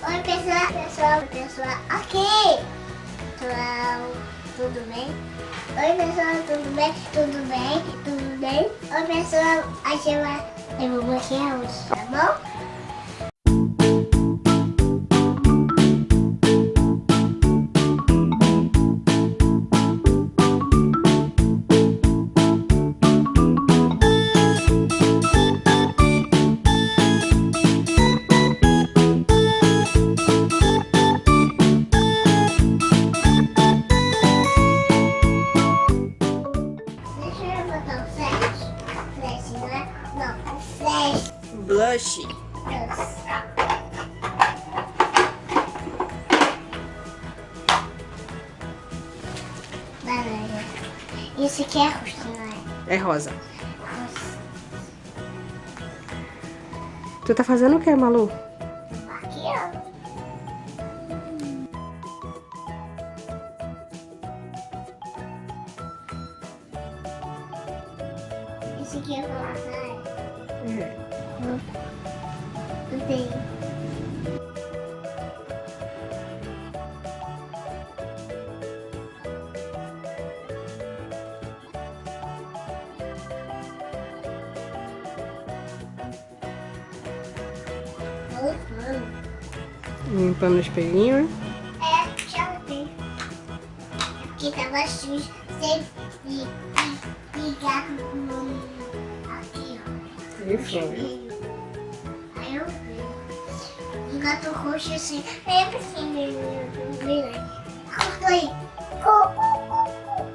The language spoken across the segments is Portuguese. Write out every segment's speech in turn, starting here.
Oi, pessoal, pessoal, pessoal, ok. Pessoal, tudo bem? Oi, pessoal, tudo bem? Tudo bem? Tudo bem? Oi, pessoal, a gente vai... Eu vou maquiar hoje, tá bom? Blush. Laranja. Isso aqui é roxo, não é? É rosa. Rosa. Tu tá fazendo o que, Malu? Aqui, ó. Esse aqui é rosa, né? É. Não tem. Limpando o espelhinho. É, já vi. Aqui tava sujo. Sem ligar no... Aqui, ó. E foi. Um gato roxo assim. Eu pensei, virei. Cortou aí.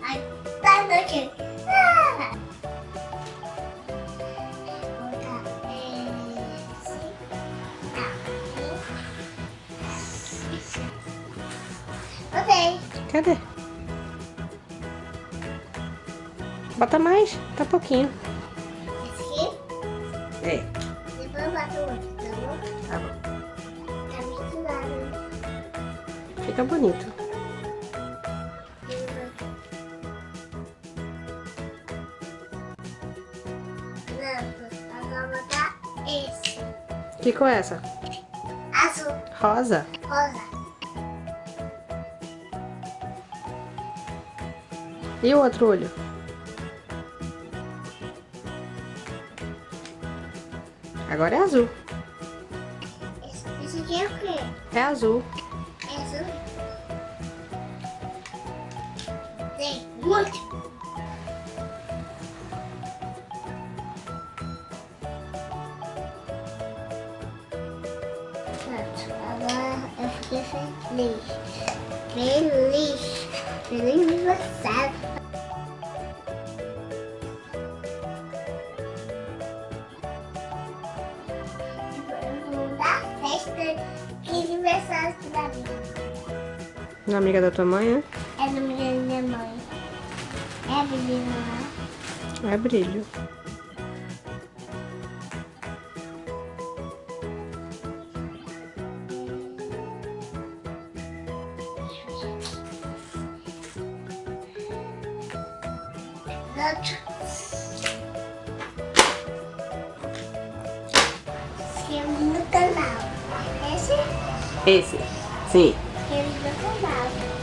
Aí, tá noite. Ah! Botei. Cadê? Bota mais, tá pouquinho. Esse aqui. É, Depois eu boto outro, tá bom? tá bom. Fica bonito. Que cor é essa? Azul, Rosa. rosa. E o outro olho? Agora é azul. Esse, aqui é o quê? É azul. É azul? Tem muito. Pronto, agora eu fiquei feliz. Feliz. Feliz aniversário. Festa de aniversário da minha. Na amiga da tua mãe, né? É no meu da minha mãe. É menina lá. É brilho. Outro. Inscreva no